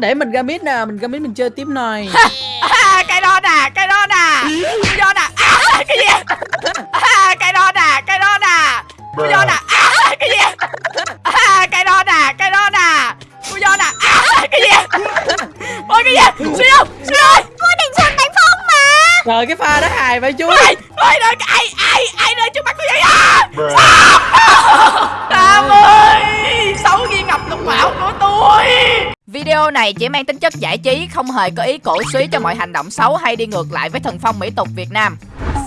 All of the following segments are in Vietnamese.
để mình ra mid nè mình ra mid mình chơi tiếp này. À, cái đó nè cái đó nè. Cái đó nè. À, cái gì? À, cái đó nè cái đó nè. Cái đó nè. À, cái gì? À, cái đó nè cái đó nè. Cái đó nè. À, cái gì? Ôi cái gì? Suy không? Suy ơi. Cô định xuân đánh phong mà. Trời cái pha đó hài vậy chú ôi ôi đợi ai ai ai nơi trước mặt tôi vậy à Tam ơi Xấu như ngập lục mạo của tôi Video này chỉ mang tính chất giải trí, Không hề có ý cổ suý cho mọi hành động xấu Hay đi ngược lại với thần phong mỹ tục Việt Nam.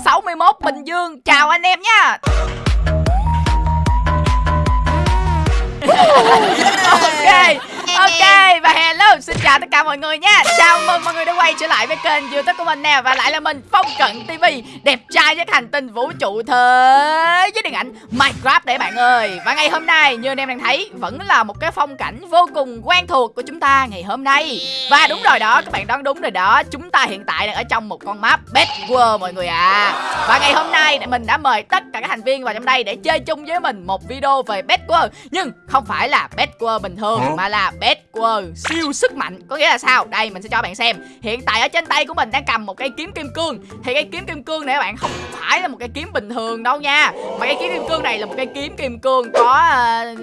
61 Bình Dương, Chào anh em nha! Ok và hello xin chào tất cả mọi người nha. Chào mừng mọi người đã quay trở lại với kênh youtube của mình nè. Và lại là mình Phong Cận TV Đẹp trai nhất hành tinh vũ trụ thế Với điện ảnh Minecraft đấy bạn ơi. Và ngày hôm nay như anh em đang thấy Vẫn là một cái phong cảnh vô cùng quen thuộc của chúng ta ngày hôm nay. Và đúng rồi đó các bạn đoán đúng rồi đó. Chúng ta hiện tại đang ở trong một con map Bed World mọi người à Và ngày hôm nay mình đã mời tất cả các thành viên vào trong đây Để chơi chung với mình một video về Bed World. Nhưng không phải là Bed World bình thường Mà là Bed World siêu sức mạnh. Có nghĩa là sao? Đây mình sẽ cho bạn xem. Hiện tại ở trên tay của mình đang cầm một cây kiếm kim cương. Thì cây kiếm kim cương này các bạn không phải là một cây kiếm bình thường đâu nha. Mà cây kiếm kim cương này là một cây kiếm kim cương có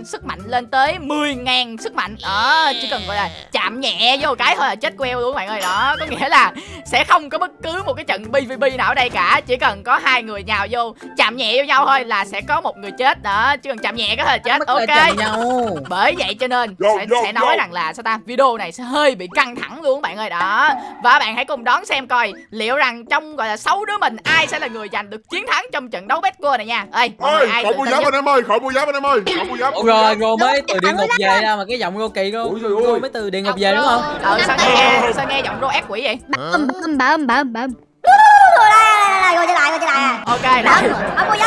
uh, sức mạnh lên tới 10.000 sức mạnh. Đó, chỉ cần gọi là chạm nhẹ vô cái thôi là chết queo luôn các bạn ơi. Đó, có nghĩa là sẽ không có bất cứ một cái trận PvP nào ở đây cả. Chỉ cần có hai người nhào vô chạm nhẹ vô nhau thôi là sẽ có một người chết. Đó, chỉ cần chạm nhẹ cái thôi là chết. Ok. bởi vậy cho nên Yo, sẽ, yo, sẽ nói yo. rằng là sao ta video này sẽ hơi bị căng thẳng luôn các bạn ơi đó và bạn hãy cùng đón xem coi liệu rằng trong gọi là sáu đứa mình ai sẽ là người giành được chiến thắng trong trận đấu Betco này nha ơi ơi ai khỏi mua giáp anh em ơi khỏi mua giáp anh em ơi khỏi mua giáp rồi rồi mới từ địa thẳng ngục về ra mà cái giọng rô kỳ luôn. Rồi mới từ địa ngục về đúng không ờ sao nghe sao nghe giọng rô ác quỷ vậy Bấm bấm bấm bấm bấm Rồi trở lại rồi trở lại ok rồi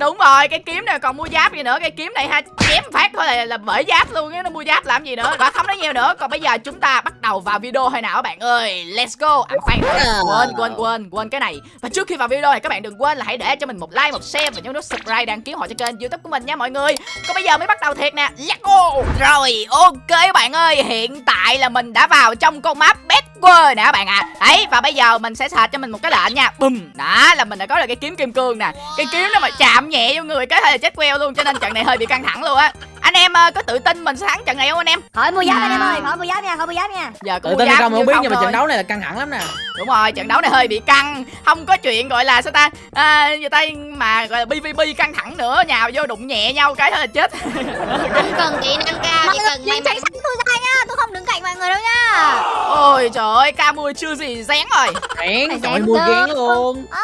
đúng rồi cái kiếm này còn mua giáp gì nữa cái kiếm này ha chém phát thôi là là bể giáp luôn á nó mua giáp làm gì nữa và không nói nhiều nữa. Còn bây giờ chúng ta bắt đầu vào video thôi nào các bạn ơi? Let's go. À khoan quên quên quên quên cái này. Và trước khi vào video này các bạn đừng quên là hãy để cho mình một like một share và nhấn nút subscribe đăng ký họ cho kênh youtube của mình nha mọi người. Còn bây giờ mới bắt đầu thiệt nè let's go. Rồi ok các bạn ơi hiện tại là mình đã vào trong con map best World nè các bạn ạ. À. đấy và bây giờ mình sẽ search cho mình một cái lệnh nha. Bùm đó là mình đã có được cái kiếm kim cương nè. Cái kiếm đó mà chạm nhẹ vô người cái hơi là chết queo luôn cho nên trận này hơi bị căng thẳng luôn á. Anh em ờ, có tự tin mình sẽ thắng trận này không anh em? Khỏi mua giáp anh em ơi. Khỏi mua giáp nha khỏi mua giáp nha giờ tự tin không? Không biết nhưng mà trận đấu này là căng thẳng lắm nè. Đúng rồi trận đấu này hơi bị căng. Không có chuyện gọi là sao ta? À, người ta? Mà gọi là pvp căng thẳng nữa nhào vô đụng nhẹ nhau cái thôi là chết. Không cần kỹ năng cao Mọi chỉ người cần may mắn. tôi ra nha Tôi không đứng cạnh mọi người đâu nha ôi trời ơi ca mui chưa gì rén rồi. Rén trời rén mua tơ. ghen luôn.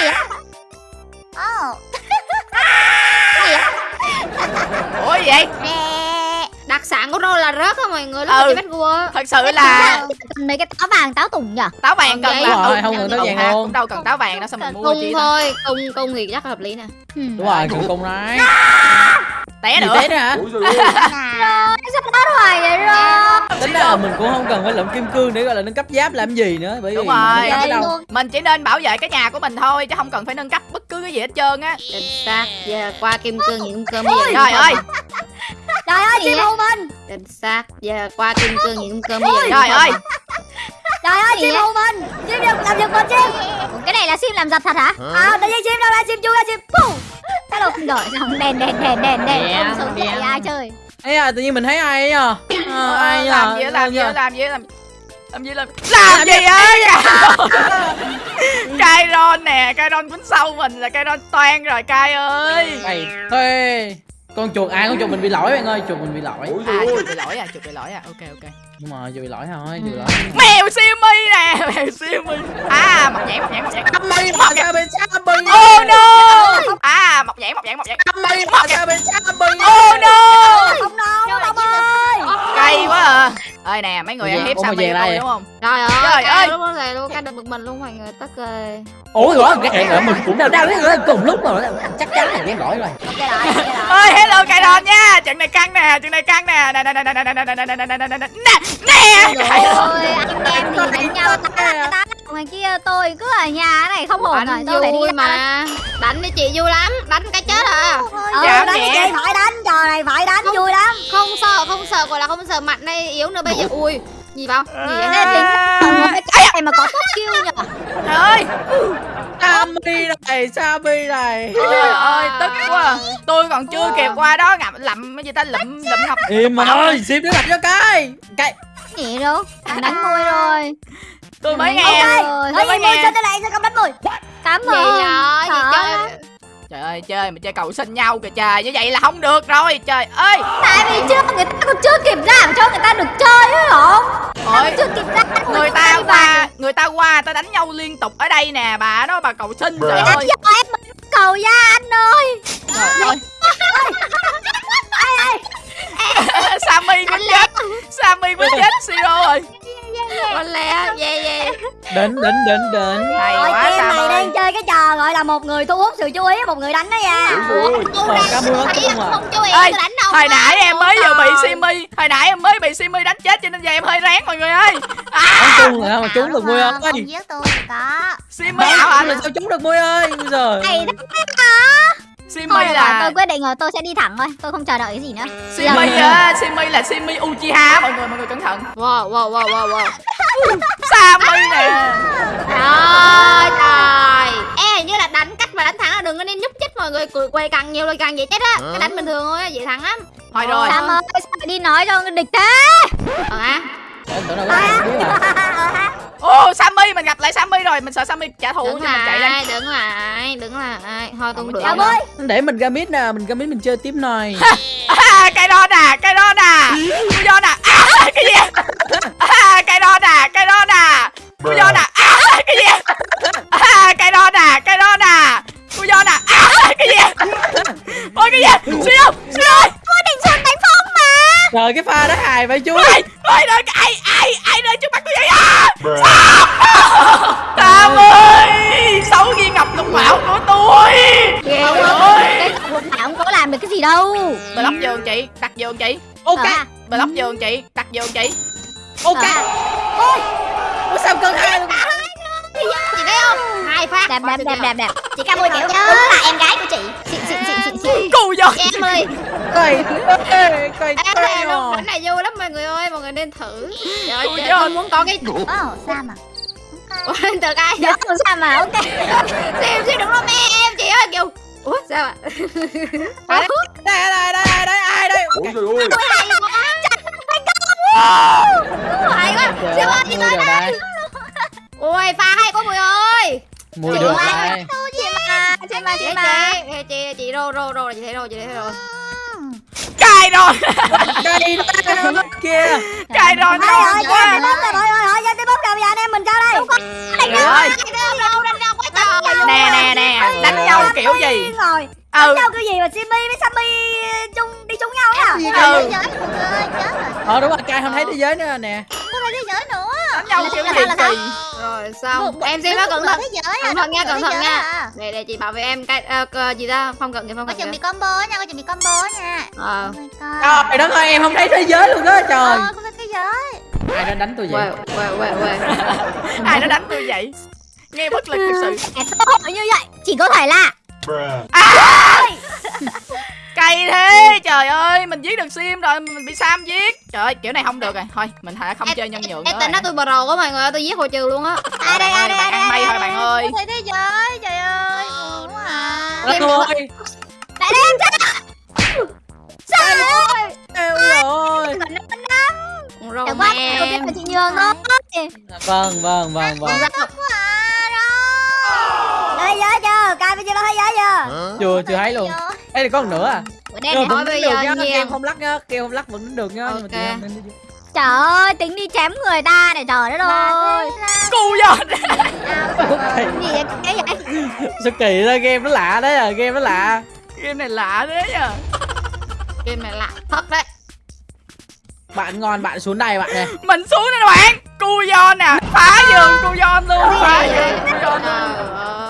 Gì á ủa gì vậy? Đặc sản của tôi là rớt á mọi người lúc Ừ. bắt vua thật sự là Mấy cái táo vàng táo tùng nhở táo vàng cần là ừ, không cần táo vàng ha, luôn. Cũng đâu cần táo vàng đâu sao mình mua cung chi ta? thôi cung cung thì chắc hợp lý nè. Đúng rồi cùng cùng đấy té nữa. thế đó hả? Rồi sao táo hoài vậy rồi? Tính ra là mình cũng không cần phải lượm kim cương để gọi là nâng cấp giáp làm gì nữa Bởi vì Đúng mình rồi. luôn. Mình chỉ nên bảo vệ cái nhà của mình thôi chứ không cần phải nâng cấp cứ cái gì hết trơn á. Chính xác. Giờ qua kim cương những cơm bây giờ trời ơi. Trời ơi chim Gì hù mình. Chính xác. Giờ qua kim cương những cơm bây giờ trời ơi. Trời ơi Gì chim hù mình. Chim làm, làm giật mình chim. Ủa, Cái này là sim làm giật thật hả? À tự nhiên chim đâu ra chim chui ra chim Pum. Hello rồi xong đèn đèn đèn đèn đèn. Đèn, Không sống đèn. dậy ai chơi. Ê à tự nhiên mình thấy ai ấy à Ờ, Ai nhờ? làm gì làm gì á, nhờ. làm gì làm gì làm làm gì ấy cai ron nè cai ron quýnh sâu mình là cai ron toan rồi cai ơi. Mày thuê. Con chuột à con chuột mình bị lỗi bạn ơi Chuột mình bị lỗi. Ủa à chuột bị lỗi à chuột bị lỗi à. Ok ok. Đúng rồi chuột bị lỗi thôi chuột bị lỗi. Mèo siêu mi nè mèo siêu mi à mọc nhãn mọc nhãn mọc nhãn. Mày mà ra bên xa bì oh no! À mọc nhãn mọc nhãn mọc nhãn. Mày mà ra bên xa bì oh no! Không đâu không ơi cay quá à ơi nè mấy người ăn hiếp ủa mà Sammy về của đây tôi đúng không trời ơi Trời ơi. lúc này luôn cái được bực mình luôn mọi người tất ơi Ủa rồi cái hẹn ở mình cũng đang đang đang cùng lúc rồi chắc chắn là ghen lỗi rồi ơi hello cai ron nha trận này căng nè trận này căng nè nè nè nè nè nè nè nè nè nè nè nè nè nè nè nhau ta ta Ngoài kia tôi cứ ở nhà này không ổn rồi Tôi phải đi mà đánh đi chị vui lắm đánh cái chết à Ừ đánh nhẹ. chị phải đánh trò này phải đánh sao gọi là không sợ mạnh hay yếu nữa bây giờ. Ui gì bao gì vậy Ê, tính. À, cái này mà có top kill nhỉ Trời ơi. Sammy này Sammy này. Trời ơi tức quá. À. Tôi còn chưa kịp qua đó ngậm lậm cái gì ta lụm lụm ngọc Im mà ơi Sim nó đặt cho cái Cái nhỉ đâu? Đánh môi rồi. Tôi mới nghe. rồi tôi mới gì nghe. cho tôi lại sẽ không đánh môi. Cảm gì ơn gì Sợ chơi lắm. Trời ơi chơi mà chơi cầu xin nhau kìa trời Như vậy là không được rồi Trời ơi. Tại vì chưa người ta còn chưa kịp ra mà cho người ta được chơi ấy không Ôi chưa kịp ra người ta qua người ta qua ta đánh nhau liên tục ở đây nè bà đó bà cầu xin trời ơi em mới cầu ra anh ơi. Trời ơi. Sammy muốn chết Sammy muốn chết Siro rồi con lẹ về về. Đến đến đến đến. Hay Rồi quá mày Sammy đang chơi cái trò gọi là một người thu hút sự chú ý một người đánh đó nha. Ờ, cá mưa thấy không à. chú ý Ê, tôi đánh đâu hồi nãy em mới vừa bị. Simi hồi nãy em mới bị Simi đánh chết cho nên giờ em hơi ráng mọi người ơi. Bắn chung rồi mà trúng được ơi Không giết tôi thì có. Simi là sao trúng được môi ơi? Bây giờ Này đó Simi Thôi là tôi quyết định rồi tôi sẽ đi thẳng thôi Tôi không chờ đợi cái gì nữa. Simi á Simi là Simi Uchiha mọi người mọi người cẩn thận. Wow wow wow wow wow. Sammy nè. Trời trời hình như là đánh cách mà đánh thắng là đừng có nên nhúc nhích mọi người. Cười quay càng nhiều là càng dễ chết á. Cái đánh bình thường thôi á, dễ thắng lắm. Thôi rồi. Sam ơi đi nói cho địch thế? Ờ. Hả Em tưởng có ô Sammy mình gặp lại Sammy rồi. Mình sợ Sammy trả thù đứng cho mình chạy lên. lại đứng lại đứng lại. Thôi không được ơi Để mình ra mid nè Mình ra mid mình chơi tiếp này. À, cái đó nè cái đó nè. Cái đó nè. À, cái gì? À, cái đó nè cái đó nè. Cái đó nè. À, cái gì? À, cái đó nè cái đó nè. Cái đó nè. À, cái gì? Ôi cái gì? Siêu siêu ơi Tôi định xuống đánh phong Trời cái pha đó hài vậy chú ôi ôi đợi ai ai ai nơi trước mặt tôi vậy à. Tam ơi sáu viên ngọc lục bảo của tôi? Trời ơi. Cái một thảo không có làm được cái gì đâu. Block giường chị đặt giường chị. Ok. Ờ, Block giường chị đặt giường chị. Ok. Ờ. Ủa sao cân hai luôn chị thấy không? Hai phát. Đẹp Quá đẹp đẹp đẹp đẹp Chị Cam ơi kiểu đúng là em gái của chị. Xịn xịn xịn xịn xịn Cù giời. Em ơi. Cày Cày Cày em Cày thấy luôn. bánh này vui lắm mọi người ơi mọi người nên thử. Trời ơi tôi muốn có cái Ồ Sam à Ủa, từ cái Dạ không sao mà? Ok. Xem xem đừng có mê em chị ơi kiểu ủa sao ạ? Đây đây đây đây đây ai đây? Ôi trời ơi. Hay quá. Trời siêu ơi ơi chị mưa tới giờ đây đây ôi pha hay quá mùi ơi Mùi Chị được đây Chị mà Chị mà chị mà chị chị chị rô rô rô chị thấy rồi chị thấy rồi Cài rồi Cài rồi Thôi rồi ngon chị quá rồi rồi rồi Giờ tôi bấm rồi bây giờ anh em mình sao đây đánh trời Nè nè nè Đánh nhau kiểu gì rồi Ừ. Đánh nhau kiểu gì mà Simmy với Sammy chung đi chung nhau á? Ừ Ờ đúng rồi Cày không thấy thế giới nữa nè. Đánh nhau kiểu gì kỳ rồi xong em xem nó cẩn thận. giới cẩn thận nha cẩn thận nha. để để chị bảo vệ em cái ờ, gì ta? Không cần gì không Có cần chuẩn bị gì combo nha, có chuẩn bị combo nha. Ờ. Trời đất ơi em không thấy thế giới luôn đó trời. Ờ, không thấy thế giới. Ai đã đánh tôi vậy? Quê quê quê quê. Ai nó đánh tôi vậy? Nghe bất lực thực sự. Cơ hội như vậy? Chỉ có thể là Bruh. Cay thế Trời ơi Mình giết được sim rồi Mình bị Sam giết. Trời ơi kiểu này không được rồi. Thôi mình hãy không chơi nhân nhượng nữa em tính nó tôi pro quá mọi người ơi, tôi giết hồi trừ luôn á. Ai đây, ai đây, ai Bạn đây, thôi đây, bạn ơi. Thế giới, trời ơi. Buồn quá. à ơi Đại đen sao Trời ơi. năm năm rồi. Mà em chị nhường thôi. Vâng vâng vâng vâng. Quá à rồi Thấy giới chưa, cai bây giờ thấy giới chưa? Chưa chưa thấy luôn. Ê thì có một nữa à? Đen này vẫn bây giờ. Kem không lắc nhá Kem không lắc vẫn đánh được nhá Nhưng mà Trời ơi, tính đi chém người ta này trời đất ơi. Cù Ok Gì vậy, cái vậy? Sao kỳ ra game nó lạ đấy à Game nó lạ. Game này lạ thế nhờ game này lạ thật đấy. Bạn ngon bạn xuống đây bạn này Mình xuống đây bạn. Cu giòn nè Phá giường cu giòn luôn Phá giường cu giòn luôn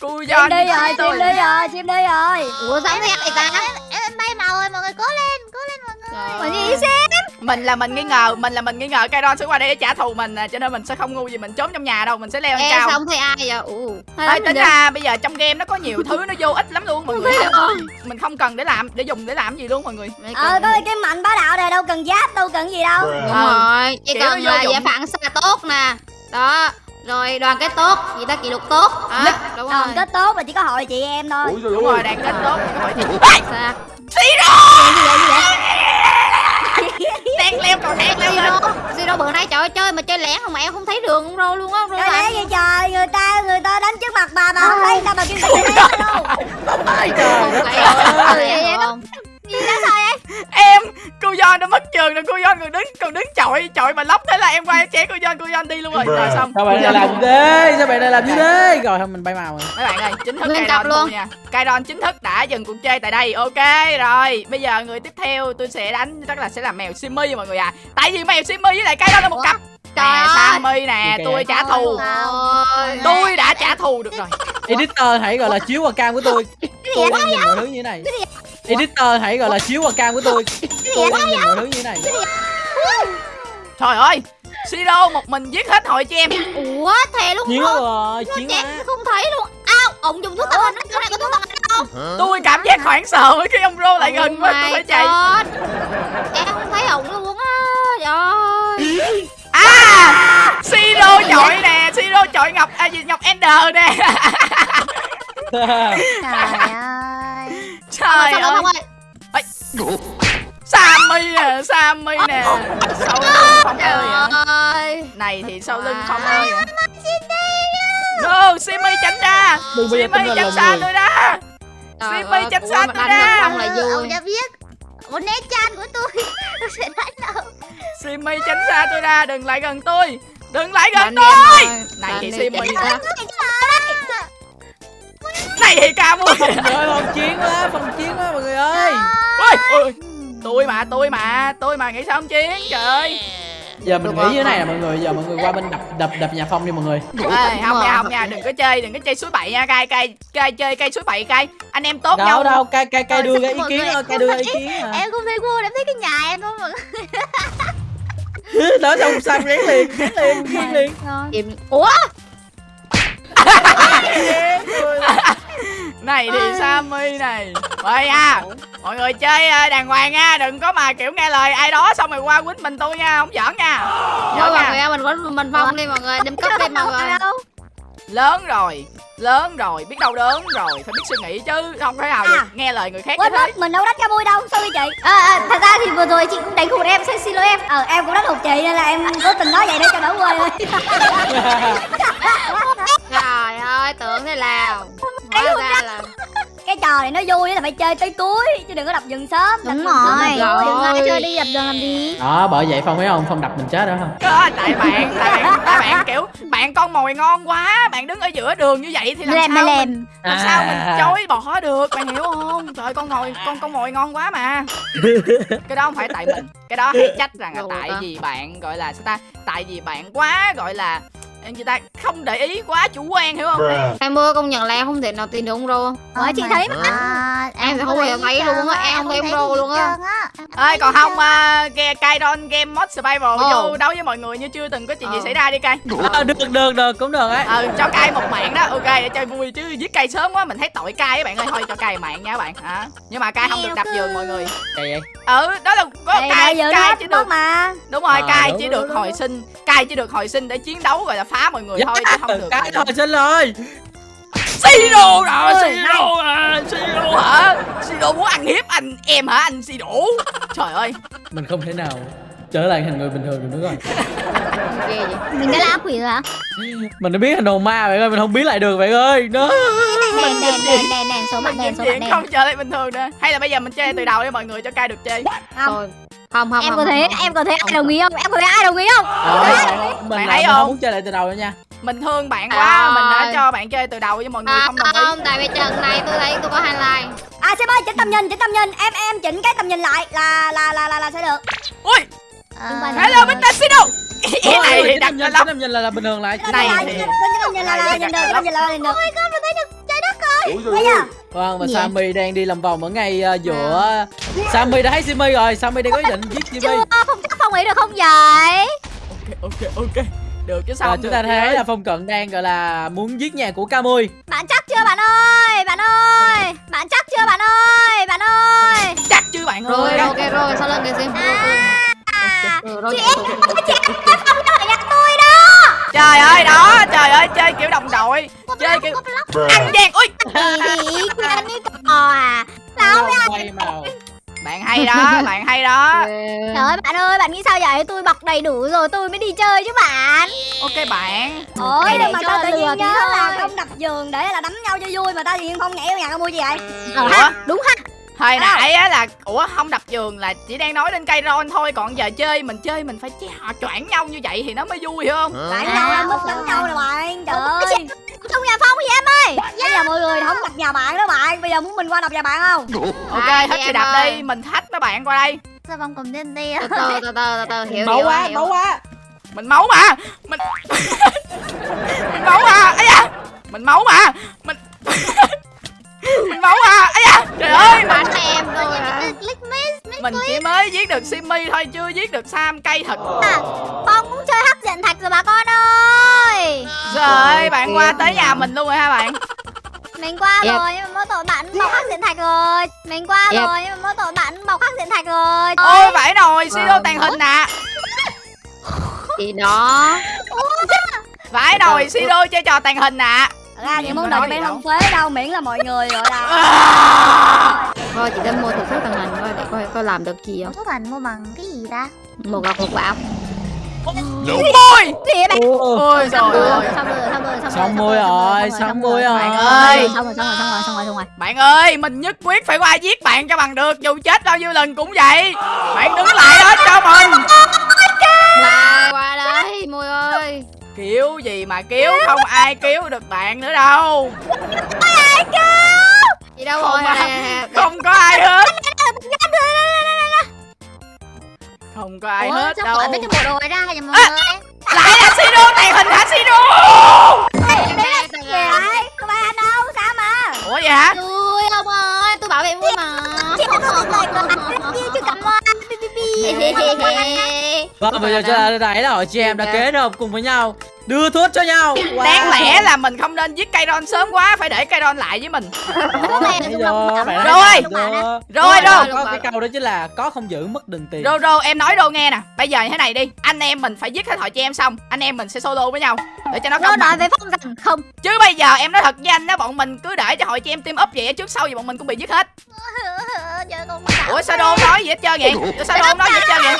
Chim giòn đi rồi, chim đi rồi, chim đi rồi. Ủa sao thế vậy ta? Em bay màu rồi, mọi người cố lên, cố lên mọi Trời Mọi gì xem. Mình là mình nghi ngờ mình là mình nghi ngờ Kairon sẽ qua đây để trả thù mình à, cho nên mình sẽ không ngu gì mình trốn trong nhà đâu mình sẽ leo lên cao. sao không thấy ai vậy? Ủ Ê, tính ra bây giờ trong game nó có nhiều thứ nó vô ích lắm luôn mọi người. mình không cần để làm để dùng để làm gì luôn mọi người. Ờ có cái mạnh bá đạo này đâu cần giáp đâu cần gì đâu. Đúng Ờ, rồi chỉ kiểu cần là giải phản xạ tốt nè. Đó rồi đoàn kết tốt gì ta kỷ luật tốt. Đó đúng rồi. Đoàn kết tốt mà chỉ có hội chị em thôi. Đúng rồi đang kết tốt các bạn Sao? đang leo cầu thang leo lên. Zero Zero bữa nay trời ơi chơi mà chơi lẻn không mà em không thấy đường con rô luôn á rô Trời à. ơi vậy trời người ta người ta đánh trước mặt bà bà không thấy sao bà kêu đánh đâu. Ai trời đất Vậy ơi. vậy không? Em cô John nó mất trường rồi cô John còn đứng còn đứng chọi chọi mà lóc thế là em qua em chế cô John cô John đi luôn rồi. Rồi xong. Sao bạn này làm thế? Sao bạn này làm gì thế? Rồi thôi mình bay màu rồi. mấy bạn ơi chính thức Lên tập luôn. nha. Kairon chính thức đã dừng cuộc chơi tại đây. Ok rồi. Bây giờ người tiếp theo tôi sẽ đánh chắc là sẽ là mèo Simmy mọi người à tại vì mèo Simmy với lại Kairon là một cặp. Trời nè ơi. Sammy nè tôi trả thù. Ôi, tôi đã trả thù được rồi. Editor hãy gọi là chiếu qua cam của tôi. Tôi đang nhìn mọi thứ như thế này. Editor hãy gọi là chiếu qua cam của tôi. Tôi đang nhìn mọi thứ như thế này. trời ơi Siro một mình giết hết hội chị em. Ủa thề luôn Chiến không rồi, chiến không thấy luôn. Ao ông dùng thuốc tàn hình Cái này có thuốc tàn hình không? Tôi cảm giác hoảng sợ với cái ông Rô lại gần quá tôi phải chạy Em không thấy ổng luôn á Trời ơi. À Siro chọi nè Siro chọi Ngọc à gì Ngọc Ender nè. Trời ơi trời Sao ơi. không ơi Sammy nè Sammy nè. Sau lưng không ơi à. Trời ơi. Này thì sau lưng không ơi à. no Simi tránh ra. Là tránh xa tôi ra. Ơi, tránh xa tôi ra. xong là vui Ông đã biết. Một né chan của tôi. Tôi sẽ đánh đâu Simi tránh xa tôi ra đừng lại gần tôi. Đừng lại gần tôi. này thì Đánh này thì ca mua ơi, phòng chiến quá, phòng chiến quá mọi người ơi. ôi ôi. Tôi mà tôi mà tôi mà nghĩ sao không chiến? Trời ơi. Giờ mình nghĩ như thế này nè mọi người, giờ mọi người qua bên đập đập đập nhà phong đi mọi người. Ê, không nha không nha đừng có chơi đừng có chơi suối bậy nha cay cay cay chơi cây suối bậy cay. Anh em tốt Đâu nhau. đâu, cay cay cay đưa ra ý mọi kiến người thôi, cay đưa ý kiến. Em không thấy vui em thấy cái nhà em không mà Đó xong Sam rén liền, rén liền, rén liền. Ủa này thì Sammy này. Vậy nha Mọi người chơi ờ, đàng hoàng nha Đừng có mà kiểu nghe lời ai đó Xong rồi qua quýnh mình tôi nha. Không giỡn nha. Thôi mọi nha. người mình quấn mình phong đi mọi người. Đừng cốc đi mọi người. Lớn rồi. Lớn rồi. Biết đâu đớn rồi. Phải biết suy nghĩ chứ. Không thể nào được À. Nghe lời người khác Quên mất mình đâu đánh cho vui đâu. Sorry chị. À, à, Thật ra thì vừa rồi chị cũng đánh hụt em Xin xin lỗi em. Ờ em cũng đánh hụt chị Nên là em cố tình nói vậy để cho đỡ quên thôi ơi tưởng thế nào? Hóa ra là Cái trò này nó vui là phải chơi tới cuối Chứ đừng có đập dừng sớm. Đúng Đập rồi. Đừng ai chơi đi đập dừng làm gì? Đó, bởi vậy Phong thấy không, Phong đập mình chết đó không? Đó, tại bạn tại bạn tại bạn kiểu bạn con mồi ngon quá bạn đứng ở giữa đường như vậy thì làm sao mình, làm sao mình À. chối bỏ được bạn hiểu không? Trời con mồi con con mồi ngon quá mà. Cái đó không phải tại mình cái đó hãy trách rằng là tại vì bạn gọi là sao ta? Tại vì bạn quá gọi là người ta không để ý quá chủ quan hiểu không? Em mưa công nhận là em không thể nào tìm được ông rô. Ủa chị thấy mà Em không giờ thấy luôn á Em không thấy ông rô luôn á ơi còn không uh, game Kairon game mod survival Ồ. vô đấu với mọi người như chưa từng có chuyện gì Ờ. xảy ra đi cay À, được, được, được, cũng được ấy. ờ cho cay một mạng đó ok để chơi vui chứ giết cay sớm quá mình thấy tội cay các bạn ơi thôi cho cay mạng nha các bạn hả nhưng mà cay không được đập giường mọi người Cay vậy. ừ đó là có cay cay chỉ được mà đúng rồi Ờ, cay đúng, chỉ đúng, được đúng, hồi đúng. sinh cay chỉ được hồi sinh để chiến đấu gọi là phá mọi người thôi chứ không được Cái thôi xin rồi. Siro rồi Siro à Siro hả? Siro muốn ăn hiếp anh em hả anh Siro trời ơi. Mình không thể nào trở lại thành người bình thường được nữa rồi. Ghê vậy. Mình đã là ác quỷ rồi hả? Mình đã biết thành hồn ma bạn ơi, mình không biết lại được bạn ơi. Nó. Đèn đèn đèn đèn đèn số mặt đèn số mặt đèn không trở lại bình thường nữa hay là bây giờ mình chơi từ đầu để mọi người cho cay được chơi Không. Thôi. Không không Em không, có thấy không. em có thấy ai đồng ý không? Em có thấy ai đồng ý không? Mình thấy không muốn chơi lại từ đầu nữa nha. Mình thương bạn quá Trời mình đã cho bạn chơi từ đầu với mọi người À, không đồng ý. không, tại vì trận này tôi thấy tôi có highlight À xem ơi chỉnh tầm nhìn chỉnh tầm nhìn. Em em chỉnh cái tầm nhìn lại là là là là, là sẽ được. Ui! À, hello Mr. Sino. Cái này thì cái đặt nhìn, lắm. cái tầm nhìn là, là bình thường lại. này thì- tầm nhìn là là nhìn được tầm nhìn là nhìn được Ôi con mình thấy được trái đất rồi. Bây giờ. Vâng và Sammy đang đi làm vòng ở ngay ờ, giữa Sammy đã thấy Simmy rồi. Sammy đang có ý định giết Simmy chưa không chắc phong nghĩ được không vậy? Ok ok ok được chứ sao không chúng ta thấy là Phong Cận đang gọi là muốn giết nhà của Camui bạn chắc chưa bạn ơi? Bạn ơi! Bạn chắc chưa bạn ơi? Bạn ơi! Chắc chứ bạn rồi ơi ok rồi sau lần kìa sim à, rồi rồi chị em chị em không nhà tôi đâu trời ơi đó trời ơi chơi kiểu đồng đội. Chơi kiểu ăn gian ui gì anh như cò à? Sao quay màu bạn hay đó bạn hay đó. Trời ơi bạn ơi bạn nghĩ sao vậy? Tôi bọc đầy đủ rồi tôi mới đi chơi chứ bạn. Ok bạn. Ôi mà cho tao tự lừa nhiên nhớ là không đập giường để là đánh nhau cho vui mà tao tự nhiên không nhảy vào nhà mua gì vậy? Ờ ha đúng ha. Hồi nãy á là ủa không đập giường là chỉ đang nói đến cây ron thôi còn giờ chơi mình chơi mình phải họ choảng nhau như vậy thì nó mới vui hiểu không? Đánh À, nhau em mất đánh nhau nhà bạn đó bạn. Bây giờ muốn mình qua đập nhà bạn không? Ok Hai hết thì đập ơi. đi mình thách mấy bạn qua đây. Sao phong cầm lên đi từ từ từ từ từ hiểu Máu quá hiểu. máu quá. Mình máu mà. Mình mình máu mà. Ấy da. Mình máu mà. Mình mình máu mà. Ấy da. Trời ơi mình, bắn em miss mình chỉ mới giết được Simmy thôi chưa giết được Sam cây thật. À phong cũng chơi hắc diện thạch rồi bà con ơi. Rồi bạn kìa, qua tới nhà mình luôn rồi ha bạn mình qua Yep. rồi nhưng mà mỗi tội bạn bọc hắc diện thạch rồi. Mình qua Yep. rồi nhưng mà mỗi tội bạn bọc hắc diện thạch rồi. Ôi phải rồi Siro Vâng. tàn hình nè. Thì đó. Phải rồi Siro chơi trò tàn hình nè. Ra những món có đồ bên không phế đâu miễn là mọi người gọi là thôi chị đang mua thử sức tàng hình coi để coi coi làm được gì không? Số thành mua bằng cái gì ta? Một gọc một bạo ôi gì vậy bạn Ủa, ôi trời ơi. Xong rồi xong rồi xong rồi Xong môi rồi, xong môi rồi. Bạn ơi. xong rồi xong rồi xong rồi xong rồi xong rồi. Bạn ơi mình nhất quyết phải qua giết bạn cho bằng được. Dù chết bao nhiêu lần cũng vậy. Bạn đứng lại đó cho mình. Qua qua đây môi ơi. Kiểu gì mà cứu không ai cứu được bạn nữa đâu. Chị đâu Không rồi à. nè, nè, nè. Không có ai hết Không có ai Ủa, hết sao đâu gọi mấy cái bộ đồ này ra vậy mọi À. người. Lại là Siro tàn hình hả Siro đang tàng gì vậy? Không phải anh đâu? Sao mà? Ủa vậy hả? Tôi ông ơi tôi bảo vệ vui mà. Chị có một lời của chị chưa cầm hoa Vâng, bây giờ chúng ta thấy là chị em đã kết hợp cùng với nhau Đưa thuốc cho nhau wow. Đáng lẽ là mình không nên giết cây ron sớm quá Phải để cây ron lại với mình Rồi. Rồi, Có- rồi. Có cái câu đó chính là có không giữ mất đừng tiền Rô Rô em nói Rô nghe nè Bây giờ như thế này đi Anh em mình phải giết hết họ chị em xong Anh em mình sẽ solo với nhau Để cho nó công nói với phong rằng không Chứ bây giờ em nói thật với anh đó Bọn mình cứ để cho hội chị em team up vậy Trước sau gì bọn mình cũng bị giết hết Ủa sao Đô nói gì hết trơn vậy sao Đô không nói gì hết trơn vậy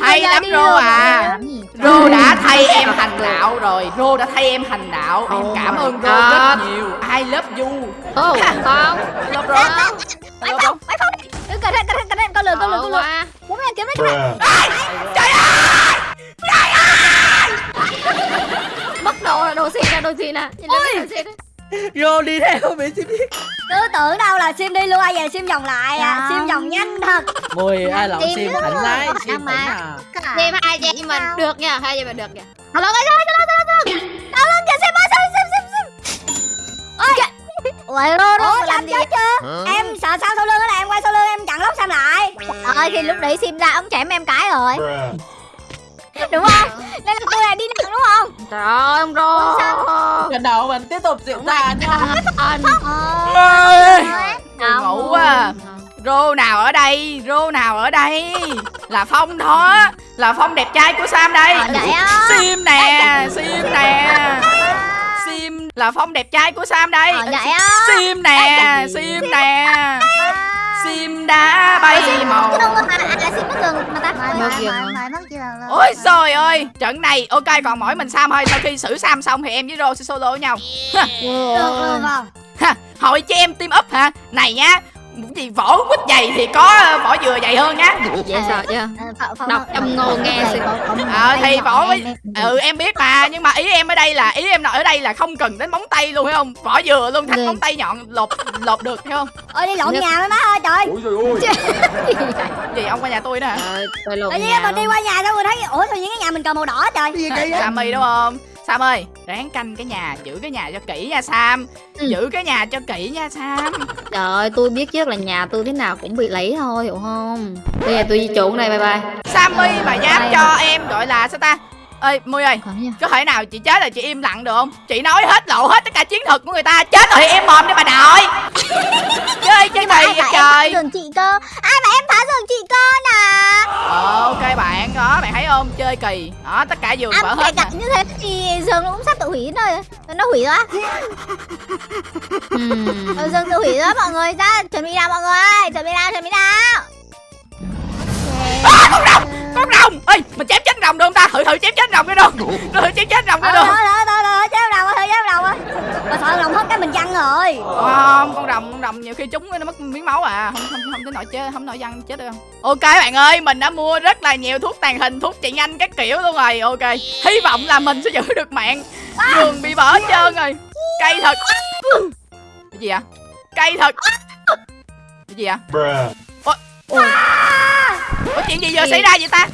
Hay lắm Rô à. Rô đã thay em hành đạo rồi. Rô đã thay em hành đạo. Em cảm ơn Rô rất nhiều. I love you. Ồ, không. I love Rô. I love Rô. Mày phong đi Đừng cẩn thận cẩn thận cẩn thận con lừa con lừa con lừa. Bố mẹ kiếm lấy Mất đồ là đồ xịn nè, đồ xịn nè. Nhìn lên đồ xịn nè. Rô đi theo bị xin biết cứ tưởng đâu là sim đi luôn ai về sim vòng lại à sim vòng nhanh thật Mùi ai lộn sim thẳng lái sim thẳng mà. à Xem hai chị mình được nha, hai chị em mình được nha. Hello guys ơi, hello hello hello. Ôi rô rô ủa làm gì? chết chưa em sợ sao sau lưng đó là em quay sau lưng em chặn lốc sam lại Ơi thì lúc đấy sim ra ông chém em cái rồi. Đúng không? Đây là cô này đi nặng đúng không? Trời ơi, ông Rô. Lần đầu mình tiếp tục diễn tả nha Anh. Ơi, Không. ngủ quá à. Rô nào ở đây Rô nào ở đây Là Phong đó Là Phong đẹp trai của Sam đây Ờ, vậy. Sim nè Sim nè Sim là Phong đẹp trai của Sam đây. Ờ, vậy á. Sim nè Sim nè. Sim đã bay màu. có à, à, sim mà ta. Ôi trời ơi Trận này ok còn mỗi mình Sam thôi. Sau khi xử Sam xong thì em với Rô sẽ solo với nhau. Được luôn không ha, Hội cho em team up hả? Này nhá gì vỏ quýt dày thì có ờ, vỏ dừa dày hơn nhá. Dễ sợ chưa? Ờ, Đọc trong ngô nghe một Ờ, thì vỏ với- ừ em biết mà nhưng mà ý em ở đây là ý em nói ở đây là không cần đến móng tay luôn phải không? Vỏ dừa luôn Ghê. móng tay nhọn lột lột được thấy không? Ôi đi lộn nhà với má ơi trời Ôi trời ơi. Gì ông qua nhà tôi đó hả? Trời, tôi lộn tự nhiên nhà mình đi qua nhà xong rồi thấy ủa tự nhiên cái nhà mình cầm màu đỏ trời. Sammy đúng không Sam ơi ráng canh cái nhà giữ cái nhà cho kỹ nha Sam Ừ. giữ cái nhà cho kỹ nha Sam Trời ơi, tôi biết trước là nhà tôi thế nào cũng bị lấy thôi, hiểu không? Bây giờ tôi di chuyển đây, bye bye. Sammy mà dám cho em gọi là sao ta ơi Mui ơi có thể nào chị chết rồi chị im lặng được không? Chị nói hết lộ hết tất cả chiến thuật của người ta chết rồi em mồm đi bà nội. Chơi chơi mà kỳ vậy trời? giường chị cơ? Ai bảo em phá giường chị cơ nè? Ờ, ok bạn đó bạn thấy không? Chơi kỳ. Đó tất cả giường vỡ anh hết như thế thì giường nó cũng sắp tự hủy rồi. Nó hủy rồi á. Ừm. Ừ, giường tự hủy rồi mọi người. Ra chuẩn bị nào mọi người chuẩn bị nào chuẩn bị nào? À, con rồng con rồng. Ơi mình chém chết rồng được không ta? Thử thử chém chết rồng cái đâu thử chém chết rồng cái đâu thôi thôi thôi thôi chéo đầu thôi chéo đầu thôi mà sợ lòng hết cái mình chăn rồi. Không con rồng con rồng nhiều khi chúng nó mất miếng máu à. Không không không tới nổi chết không nổi văng chết được không ok bạn ơi mình đã mua rất là nhiều thuốc tàn hình thuốc trị nhanh các kiểu luôn rồi. Ok hy vọng là mình sẽ giữ được mạng. Giường bị vỡ hết trơn rồi. Cay thật. Cái gì vậy? Cay thật. Cái gì vậy? Bruh. Ủa? Chuyện gì vừa xảy ra vậy ta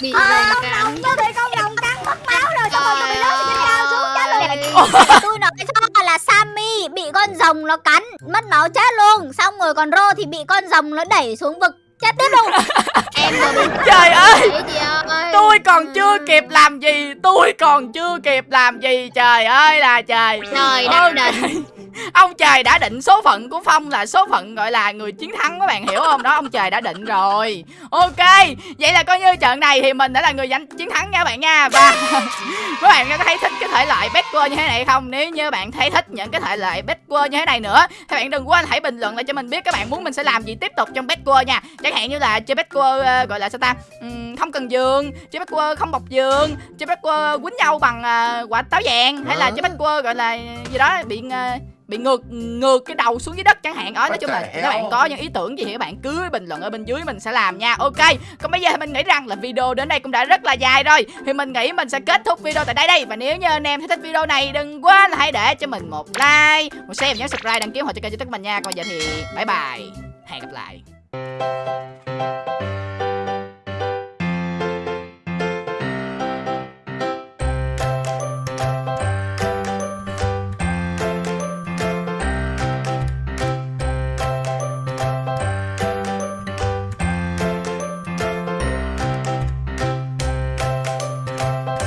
Bị à, rồng con cắn. rồng tôi bị con rồng cắn mất máu rồi xong rồi tôi bị rớt trên cao xuống chết rồi tôi nói cho là Sammy bị con rồng nó cắn mất máu chết luôn. Xong rồi còn Rô thì bị con rồng nó đẩy xuống vực chết tiếp luôn. Em vừa bị trời ơi. tôi còn chưa kịp làm gì tôi còn chưa kịp làm gì trời ơi là trời. Trời đất Ok. Ông trời đã định số phận của phong là số phận gọi là người chiến thắng các bạn hiểu không? Đó ông trời đã định rồi. Ok vậy là coi như trận này thì mình đã là người giành chiến thắng nha bạn nha. Và các bạn có thấy thích cái thể loại Bedwars như thế này không? Nếu như bạn thấy thích những cái thể loại Bedwars như thế này nữa thì bạn đừng quên hãy bình luận lại cho mình biết các bạn muốn mình sẽ làm gì tiếp tục trong Bedwars nha. Chẳng hạn như là chơi Bedwars ờ, gọi là sao ta? Ừm, không cần giường chơi Bedwars không bọc giường chơi Bedwars quýnh nhau bằng ờ, quả táo vàng hay là chơi Bedwars gọi là gì đó bị ờ, bị ngược ngược cái đầu xuống dưới đất chẳng hạn. Đó nói chung là các bạn có những ý tưởng gì thì các bạn cứ bình luận ở bên dưới mình sẽ làm nha. Ok còn bây giờ thì mình nghĩ rằng là video đến đây cũng đã rất là dài rồi. Thì mình nghĩ mình sẽ kết thúc video tại đây đây. Và nếu như anh em thấy thích video này đừng quên là hãy để cho mình một like một share và nhớ subscribe đăng ký họ cho kênh youtube của mình nha. Còn bây giờ thì bye bye. Hẹn gặp lại